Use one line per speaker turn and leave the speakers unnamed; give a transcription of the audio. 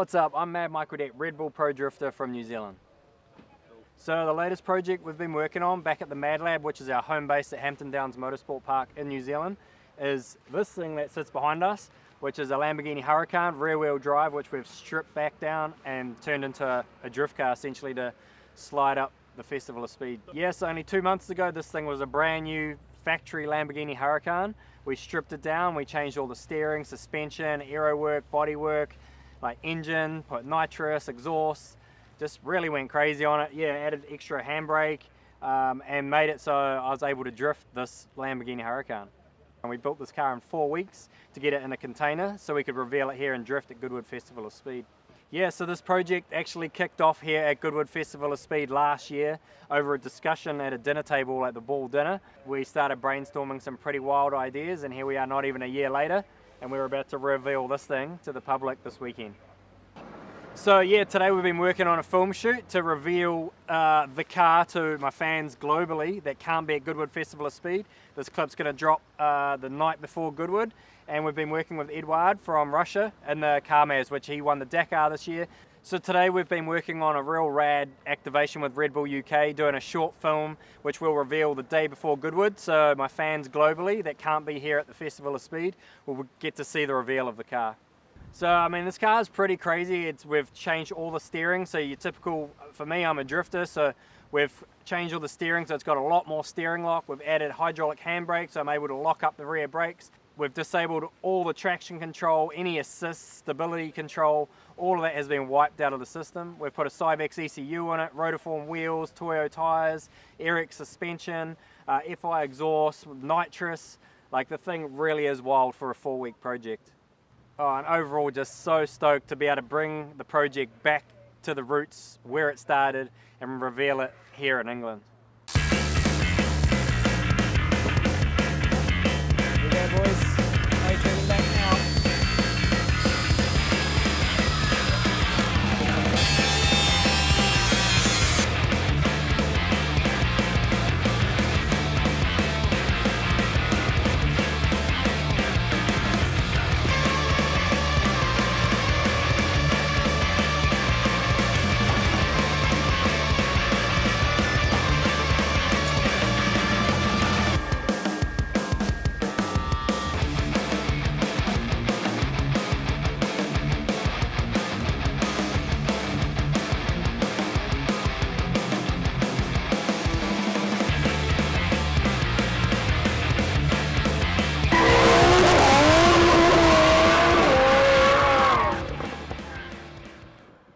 What's up? I'm Mad Mike Whiddett, Red Bull Pro Drifter from New Zealand. So the latest project we've been working on back at the Mad Lab, which is our home base at Hampton Downs Motorsport Park in New Zealand, is this thing that sits behind us, which is a Lamborghini Huracan rear wheel drive, which we've stripped back down and turned into a, a drift car essentially to slide up the Festival of Speed. Yes, only two months ago this thing was a brand new factory Lamborghini Huracan. We stripped it down, we changed all the steering, suspension, aero work, body work, like engine, put nitrous, exhaust, just really went crazy on it. Yeah, added extra handbrake um, and made it so I was able to drift this Lamborghini Huracan. And we built this car in four weeks to get it in a container so we could reveal it here and drift at Goodwood Festival of Speed. Yeah, so this project actually kicked off here at Goodwood Festival of Speed last year over a discussion at a dinner table at the Ball Dinner. We started brainstorming some pretty wild ideas and here we are not even a year later and we're about to reveal this thing to the public this weekend. So yeah, today we've been working on a film shoot to reveal uh, the car to my fans globally that can't be at Goodwood Festival of Speed. This clip's going to drop uh, the night before Goodwood and we've been working with Edouard from Russia in the KAMAZ, which he won the Dakar this year. So today we've been working on a real rad activation with Red Bull UK, doing a short film which we'll reveal the day before Goodwood. So my fans globally that can't be here at the Festival of Speed will get to see the reveal of the car. So I mean this car is pretty crazy. It's we've changed all the steering. So your typical for me I'm a drifter so we've changed all the steering so it's got a lot more steering lock. We've added hydraulic handbrakes so I'm able to lock up the rear brakes. We've disabled all the traction control, any assist, stability control, all of that has been wiped out of the system. We've put a Syvecs ECU on it, Rotiform wheels, Toyo tyres, Eric suspension, uh, FI exhaust, nitrous. Like the thing really is wild for a four week project. Oh, and overall just so stoked to be able to bring the project back to the roots where it started and reveal it here in England.